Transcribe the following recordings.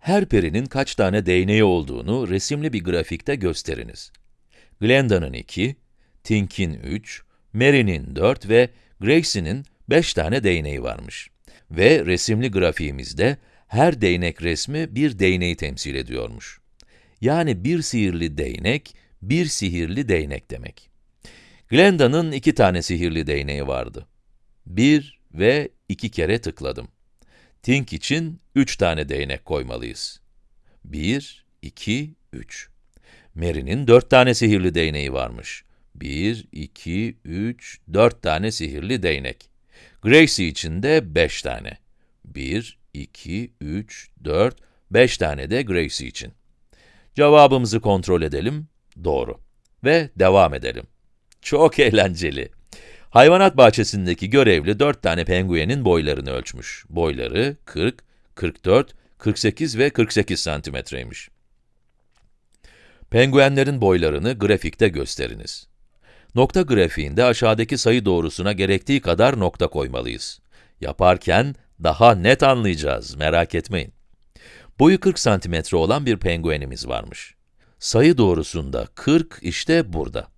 Her perinin kaç tane değneği olduğunu resimli bir grafikte gösteriniz. Glenda'nın 2, Tink'in 3, Mary'nin 4 ve Gracie'nin 5 tane değneği varmış. Ve resimli grafiğimizde her değnek resmi bir değneği temsil ediyormuş. Yani bir sihirli değnek, bir sihirli değnek demek. Glenda'nın iki tane sihirli değneği vardı. Bir ve iki kere tıkladım. Tink için üç tane değnek koymalıyız. Bir, iki, üç. Mary'nin dört tane sihirli değneği varmış. Bir, iki, üç, dört tane sihirli değnek. Gracie için de beş tane. Bir, iki, üç, dört, beş tane de Gracie için. Cevabımızı kontrol edelim. Doğru. Ve devam edelim. Çok eğlenceli. Hayvanat bahçesindeki görevli 4 tane penguenin boylarını ölçmüş. Boyları 40, 44, 48 ve 48 santimetreymiş. Penguenlerin boylarını grafikte gösteriniz. Nokta grafiğinde aşağıdaki sayı doğrusuna gerektiği kadar nokta koymalıyız. Yaparken daha net anlayacağız, merak etmeyin. Boyu 40 santimetre olan bir penguenimiz varmış. Sayı doğrusunda 40 işte burada.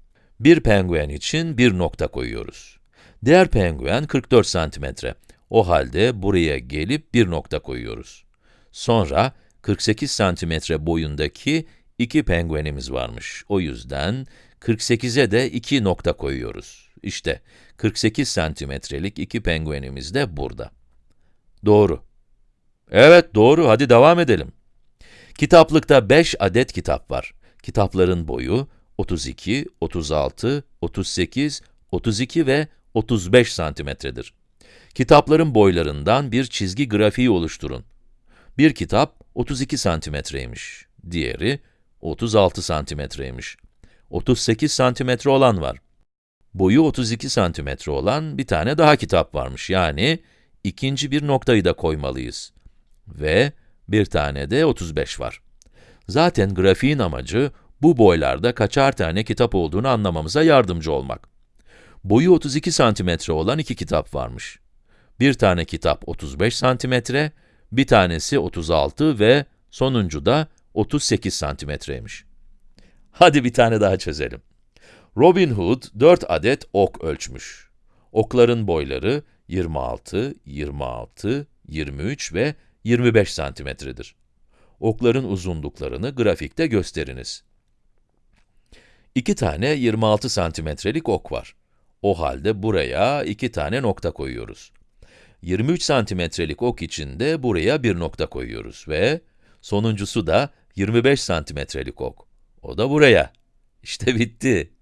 Bir penguen için bir nokta koyuyoruz. Diğer penguen 44 santimetre. O halde buraya gelip bir nokta koyuyoruz. Sonra 48 santimetre boyundaki iki penguenimiz varmış. O yüzden 48'e de iki nokta koyuyoruz. İşte 48 santimetrelik iki penguenimiz de burada. Doğru. Evet, doğru. Hadi devam edelim. Kitaplıkta 5 adet kitap var. Kitapların boyu 32, 36, 38, 32 ve 35 santimetredir. Kitapların boylarından bir çizgi grafiği oluşturun. Bir kitap 32 santimetreymiş, diğeri 36 santimetreymiş. 38 santimetre olan var. Boyu 32 santimetre olan bir tane daha kitap varmış, yani ikinci bir noktayı da koymalıyız. Ve bir tane de 35 var. Zaten grafiğin amacı, bu boylarda kaçar tane kitap olduğunu anlamamıza yardımcı olmak. Boyu 32 santimetre olan iki kitap varmış. Bir tane kitap 35 santimetre, bir tanesi 36 ve sonuncu da 38 santimetreymiş. Hadi bir tane daha çözelim. Robin Hood 4 adet ok ölçmüş. Okların boyları 26, 26, 23 ve 25 santimetredir. Okların uzunluklarını grafikte gösteriniz. İki tane 26 santimetrelik ok var. O halde buraya iki tane nokta koyuyoruz. 23 santimetrelik ok için de buraya bir nokta koyuyoruz ve sonuncusu da 25 santimetrelik ok. O da buraya. İşte bitti.